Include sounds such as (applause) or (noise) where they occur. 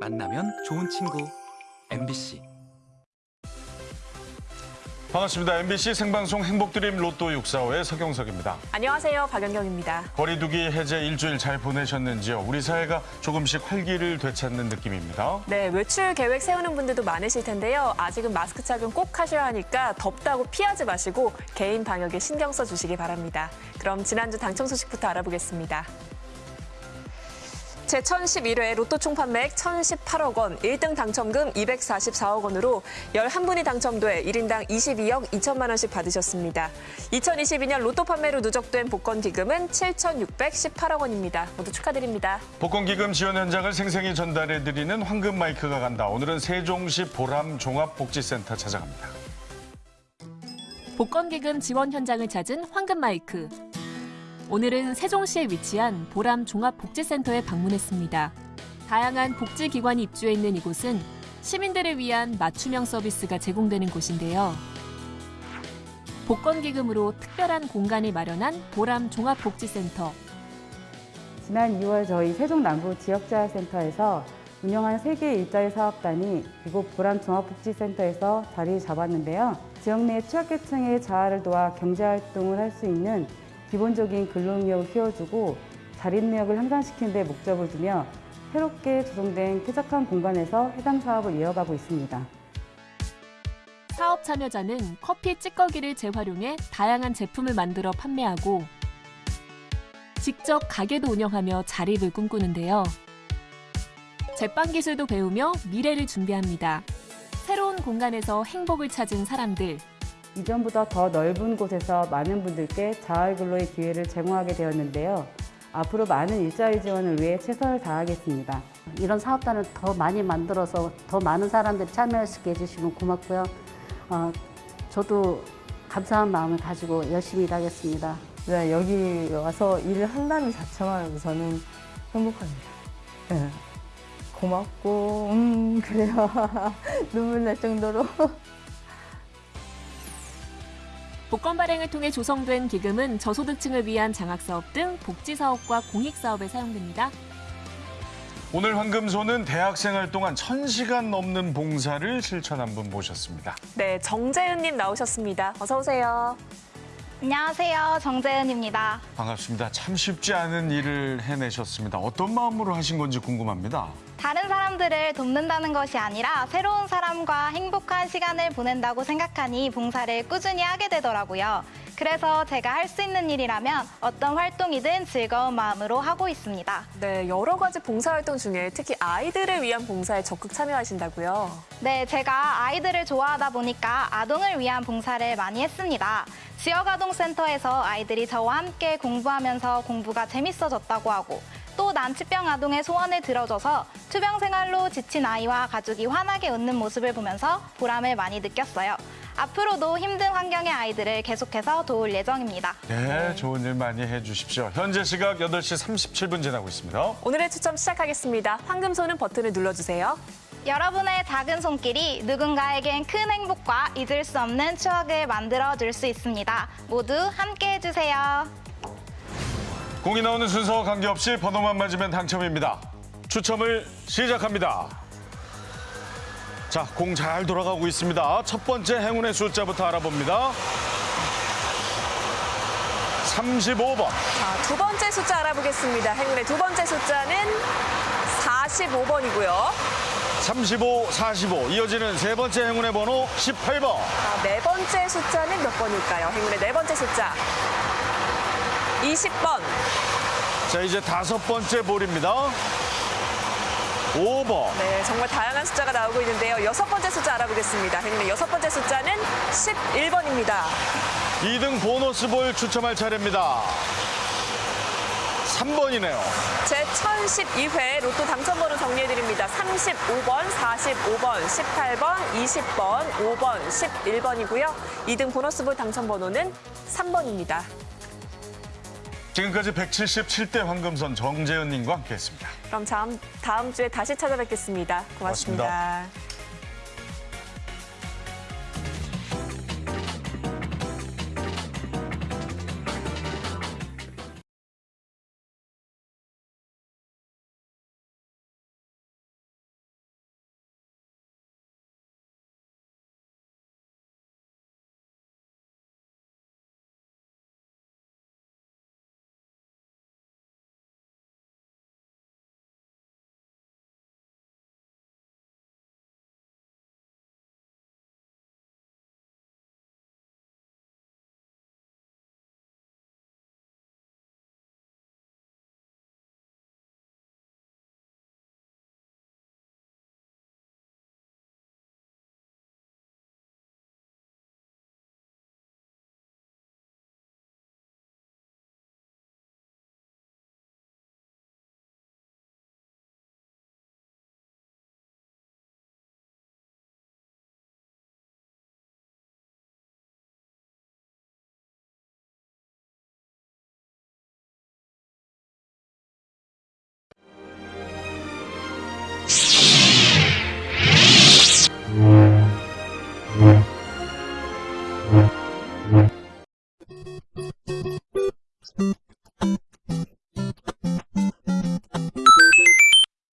만나면 좋은 친구. MBC 반갑습니다. MBC 생방송 행복드림 로또 645의 서경석입니다. 안녕하세요. 박연경입니다. 거리두기 해제 일주일 잘 보내셨는지요? 우리 사회가 조금씩 활기를 되찾는 느낌입니다. 네, 외출 계획 세우는 분들도 많으실 텐데요. 아직은 마스크 착용 꼭 하셔야 하니까 덥다고 피하지 마시고 개인 방역에 신경 써 주시기 바랍니다. 그럼 지난주 당첨 소식부터 알아보겠습니다. 제1011회 로또 총 판매액 1,018억 원, 1등 당첨금 244억 원으로 11분이 당첨돼 1인당 22억 2천만 원씩 받으셨습니다. 2022년 로또 판매로 누적된 복권 기금은 7,618억 원입니다. 모두 축하드립니다. 복권 기금 지원 현장을 생생히 전달해드리는 황금 마이크가 간다. 오늘은 세종시 보람 종합복지센터 찾아갑니다. 복권 기금 지원 현장을 찾은 황금 마이크. 오늘은 세종시에 위치한 보람 종합복지센터에 방문했습니다. 다양한 복지기관이 입주해 있는 이곳은 시민들을 위한 맞춤형 서비스가 제공되는 곳인데요. 복권기금으로 특별한 공간을 마련한 보람 종합복지센터. 지난 2월 저희 세종 남부 지역재활센터에서 운영한 세개 일자리 사업단이 이곳 보람 종합복지센터에서 자리 잡았는데요. 지역 내 취약계층의 자아를 도와 경제활동을 할 수 있는 기본적인 근로능력을 키워주고 자립력을 향상시키는 데 목적을 두며 새롭게 조성된 쾌적한 공간에서 해당 사업을 이어가고 있습니다. 사업 참여자는 커피 찌꺼기를 재활용해 다양한 제품을 만들어 판매하고 직접 가게도 운영하며 자립을 꿈꾸는데요. 제빵 기술도 배우며 미래를 준비합니다. 새로운 공간에서 행복을 찾은 사람들. 이전보다 더 넓은 곳에서 많은 분들께 자활근로의 기회를 제공하게 되었는데요. 앞으로 많은 일자리 지원을 위해 최선을 다하겠습니다. 이런 사업단을 더 많이 만들어서 더 많은 사람들이 참여할 수 있게 해주시면 고맙고요. 어, 저도 감사한 마음을 가지고 열심히 일하겠습니다. 네, 여기 와서 일을 한다는 자체만 저는 행복합니다. 네. 고맙고, 음, 그래요. (laughs) 눈물 날 정도로. (laughs) 복권 발행을 통해 조성된 기금은 저소득층을 위한 장학사업 등 복지사업과 공익사업에 사용됩니다. 오늘 황금소는 대학생활 동안 1000시간 넘는 봉사를 실천한 분 모셨습니다. 네, 정재은님 나오셨습니다. 어서 오세요. 안녕하세요. 정재은입니다. 반갑습니다. 참 쉽지 않은 일을 해내셨습니다. 어떤 마음으로 하신 건지 궁금합니다. 다른 사람들을 돕는다는 것이 아니라 새로운 사람과 행복한 시간을 보낸다고 생각하니 봉사를 꾸준히 하게 되더라고요. 그래서 제가 할 수 있는 일이라면 어떤 활동이든 즐거운 마음으로 하고 있습니다. 네, 여러 가지 봉사활동 중에 특히 아이들을 위한 봉사에 적극 참여하신다고요. 네, 제가 아이들을 좋아하다 보니까 아동을 위한 봉사를 많이 했습니다. 지역아동센터에서 아이들이 저와 함께 공부하면서 공부가 재밌어졌다고 하고 또 난치병 아동의 소원을 들어줘서 투병 생활로 지친 아이와 가족이 환하게 웃는 모습을 보면서 보람을 많이 느꼈어요. 앞으로도 힘든 환경의 아이들을 계속해서 도울 예정입니다. 네, 좋은 일 많이 해주십시오. 현재 시각 8시 37분 지나고 있습니다. 오늘의 추첨 시작하겠습니다. 황금손은 버튼을 눌러주세요. 여러분의 작은 손길이 누군가에겐 큰 행복과 잊을 수 없는 추억을 만들어 줄 수 있습니다. 모두 함께 해주세요. 공이 나오는 순서와 관계없이 번호만 맞으면 당첨입니다. 추첨을 시작합니다. 자, 공 잘 돌아가고 있습니다. 첫 번째 행운의 숫자부터 알아봅니다. 35번. 자, 두 번째 숫자 알아보겠습니다. 행운의 두 번째 숫자는 45번이고요. 35, 45. 이어지는 세 번째 행운의 번호 18번. 자, 네 번째 숫자는 몇 번일까요? 행운의 네 번째 숫자. 20번. 자, 이제 다섯 번째 볼입니다. 5번. 네, 정말 다양한 숫자가 나오고 있는데요. 여섯 번째 숫자 알아보겠습니다. 행운의 여섯 번째 숫자는 11번입니다. 2등 보너스 볼 추첨할 차례입니다. 3번이네요. 제 1012회 로또 당첨번호 정리해드립니다. 35번, 45번, 18번, 20번, 5번, 11번이고요. 2등 보너스볼 당첨번호는 3번입니다. 지금까지 177대 황금선 정재은님과 함께했습니다. 그럼 다음, 다음 주에 다시 찾아뵙겠습니다 고맙습니다. 고맙습니다.